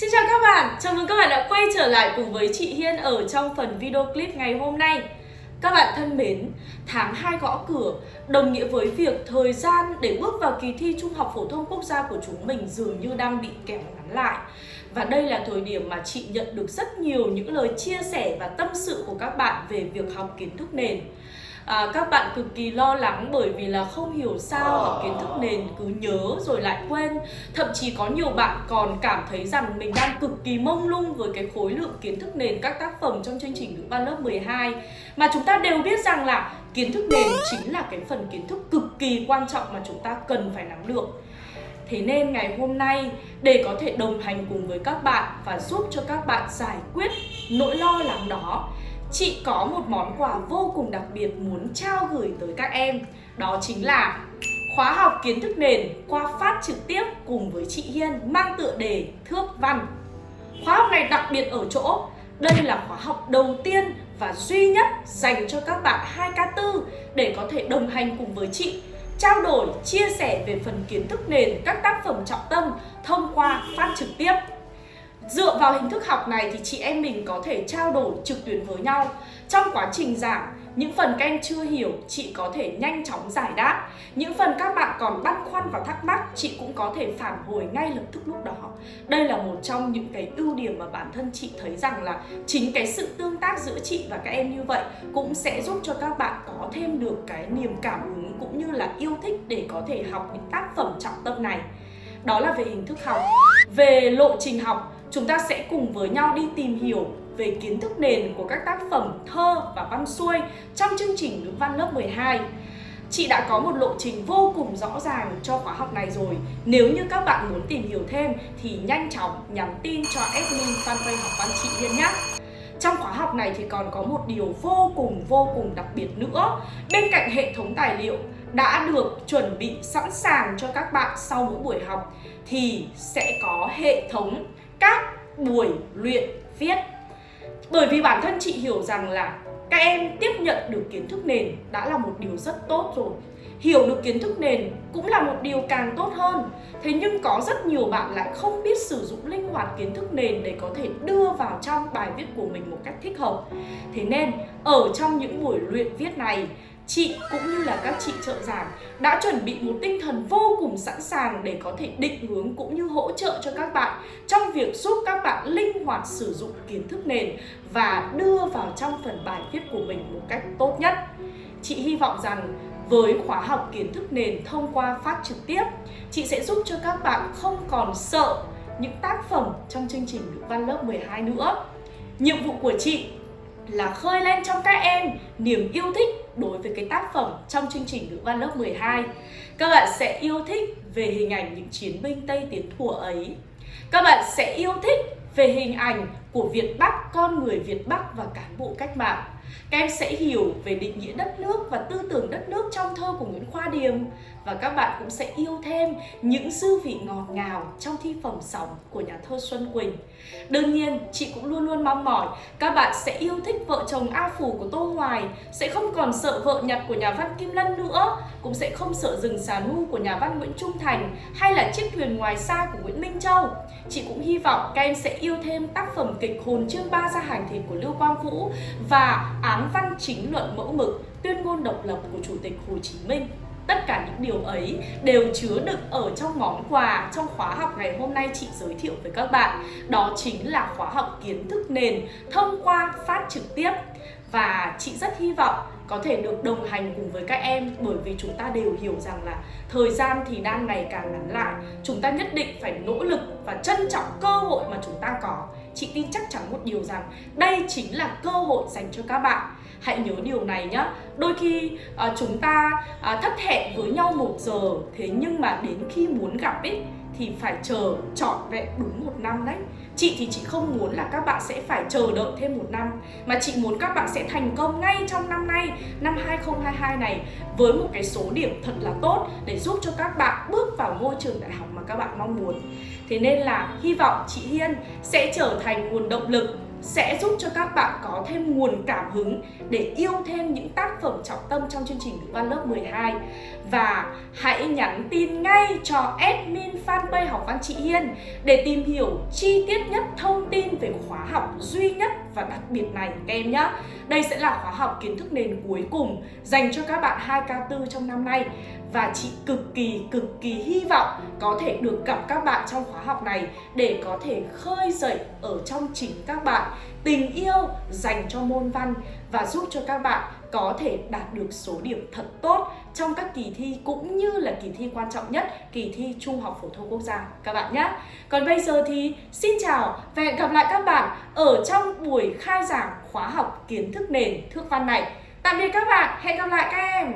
Xin chào các bạn, chào mừng các bạn đã quay trở lại cùng với chị Hiên ở trong phần video clip ngày hôm nay. Các bạn thân mến, tháng 2 gõ cửa đồng nghĩa với việc thời gian để bước vào kỳ thi Trung học Phổ thông Quốc gia của chúng mình dường như đang bị kéo ngắn lại. Và đây là thời điểm mà chị nhận được rất nhiều những lời chia sẻ và tâm sự của các bạn về việc học kiến thức nền. À, các bạn cực kỳ lo lắng bởi vì là không hiểu sao học kiến thức nền cứ nhớ rồi lại quên. Thậm chí có nhiều bạn còn cảm thấy rằng mình đang cực kỳ mông lung với cái khối lượng kiến thức nền các tác phẩm trong chương trình ngữ văn lớp 12 mà chúng ta đều biết rằng là kiến thức nền chính là cái phần kiến thức cực kỳ quan trọng mà chúng ta cần phải nắm được. Thế nên ngày hôm nay, để có thể đồng hành cùng với các bạn và giúp cho các bạn giải quyết nỗi lo lắng đó, Chị có một món quà vô cùng đặc biệt muốn trao gửi tới các em. Đó chính là khóa học kiến thức nền qua phát trực tiếp cùng với chị Hiên mang tựa đề Thước Văn. Khóa học này đặc biệt ở chỗ đây là khóa học đầu tiên và duy nhất dành cho các bạn 2K4 để có thể đồng hành cùng với chị. Trao đổi, chia sẻ về phần kiến thức nền các tác phẩm trọng tâm thông qua phát trực tiếp. Dựa vào hình thức học này thì chị em mình có thể trao đổi trực tuyến với nhau. Trong quá trình giảng, những phần các em chưa hiểu, chị có thể nhanh chóng giải đáp. Những phần các bạn còn băn khoăn và thắc mắc, chị cũng có thể phản hồi ngay lập tức lúc đó. Đây là một trong những cái ưu điểm mà bản thân chị thấy rằng là Chính cái sự tương tác giữa chị và các em như vậy Cũng sẽ giúp cho các bạn có thêm được cái niềm cảm hứng cũng như là yêu thích để có thể học những tác phẩm trọng tâm này. Đó là về hình thức học. Về lộ trình học, chúng ta sẽ cùng với nhau đi tìm hiểu về kiến thức nền của các tác phẩm thơ và văn xuôi trong chương trình ngữ văn lớp 12. Chị đã có một lộ trình vô cùng rõ ràng cho khóa học này rồi. Nếu như các bạn muốn tìm hiểu thêm thì nhanh chóng nhắn tin cho admin fanpage học văn chị Hiên nhé. Trong khóa học này thì còn có một điều vô cùng vô cùng đặc biệt nữa. Bên cạnh hệ thống tài liệu đã được chuẩn bị sẵn sàng cho các bạn sau mỗi buổi học thì sẽ có hệ thống các buổi luyện viết bởi vì bản thân chị hiểu rằng là các em tiếp nhận được kiến thức nền đã là một điều rất tốt rồi. Hiểu được kiến thức nền cũng là một điều càng tốt hơn. Thế nhưng có rất nhiều bạn lại không biết sử dụng linh hoạt kiến thức nền để có thể đưa vào trong bài viết của mình một cách thích hợp. Thế nên, ở trong những buổi luyện viết này chị cũng như là các chị trợ giảng đã chuẩn bị một tinh thần vô cùng sẵn sàng để có thể định hướng cũng như hỗ trợ cho các bạn trong việc giúp các bạn linh hoạt sử dụng kiến thức nền và đưa vào trong phần bài viết của mình một cách tốt nhất. Chị hy vọng rằng với khóa học kiến thức nền thông qua phát trực tiếp, chị sẽ giúp cho các bạn không còn sợ những tác phẩm trong chương trình ngữ văn lớp 12 nữa. Nhiệm vụ của chị là khơi lên trong các em niềm yêu thích đối với cái tác phẩm trong chương trình ngữ văn lớp 12. Các bạn sẽ yêu thích về hình ảnh những chiến binh Tây Tiến Thùa ấy. Các bạn sẽ yêu thích về hình ảnh của Việt Bắc, con người Việt Bắc và cán bộ cách mạng. Các em sẽ hiểu về định nghĩa đất nước và tư tưởng đất nước trong thơ của Nguyễn Khoa Điềm và các bạn cũng sẽ yêu thêm những dư vị ngọt ngào trong thi phẩm sóng của nhà thơ Xuân Quỳnh. Đương nhiên, chị cũng luôn luôn mong mỏi các bạn sẽ yêu thích vợ chồng A Phủ của Tô Hoài, sẽ không còn sợ vợ nhặt của nhà văn Kim Lân nữa, cũng sẽ không sợ rừng xà nu của nhà văn Nguyễn Trung Thành hay là chiếc thuyền ngoài xa của Nguyễn Minh Châu. Chị cũng hy vọng các em sẽ yêu thêm tác phẩm kịch Hồn chương ba ra hành thịt của Lưu Quang Vũ và án văn chính luận mẫu mực tuyên ngôn độc lập của Chủ tịch Hồ Chí Minh. Tất cả những điều ấy đều chứa đựng ở trong món quà trong khóa học ngày hôm nay chị giới thiệu với các bạn. Đó chính là khóa học kiến thức nền thông qua phát trực tiếp. Và chị rất hy vọng có thể được đồng hành cùng với các em bởi vì chúng ta đều hiểu rằng là thời gian thì đang ngày càng ngắn lại chúng ta nhất định phải nỗ lực và trân trọng cơ hội mà chị tin chắc chắn một điều rằng đây chính là cơ hội dành cho các bạn. Hãy nhớ điều này nhé đôi khi à, chúng ta à, thất hẹn với nhau một giờ thế nhưng mà đến khi muốn gặp ấy thì phải chờ trọn vẹn đúng một năm đấy. Chị thì chị không muốn là các bạn sẽ phải chờ đợi thêm một năm Mà chị muốn các bạn sẽ thành công ngay trong năm Năm 2022 này Với một cái số điểm thật là tốt Để giúp cho các bạn bước vào ngôi trường đại học mà các bạn mong muốn. Thế nên là hy vọng chị Hiên sẽ trở thành nguồn động lực, sẽ giúp cho các bạn có thêm nguồn cảm hứng để yêu thêm những tác phẩm trọng tâm trong chương trình ngữ văn lớp 12 và hãy nhắn tin ngay cho admin fanpage học văn chị Hiên để tìm hiểu chi tiết nhất thông tin về khóa học duy nhất và đặc biệt này, các em nhé. Đây sẽ là khóa học kiến thức nền cuối cùng dành cho các bạn 2K4 trong năm nay và chị cực kỳ cực kỳ hy vọng có thể được gặp các bạn trong khóa học này để có thể khơi dậy ở trong chính các bạn tình yêu dành cho môn văn và giúp cho các bạn có thể đạt được số điểm thật tốt trong các kỳ thi cũng như là kỳ thi quan trọng nhất, kỳ thi Trung học phổ thông quốc gia các bạn nhé. Còn bây giờ thì xin chào và hẹn gặp lại các bạn ở trong buổi khai giảng khóa học kiến thức nền thước văn này. Tạm biệt các bạn, hẹn gặp lại các em.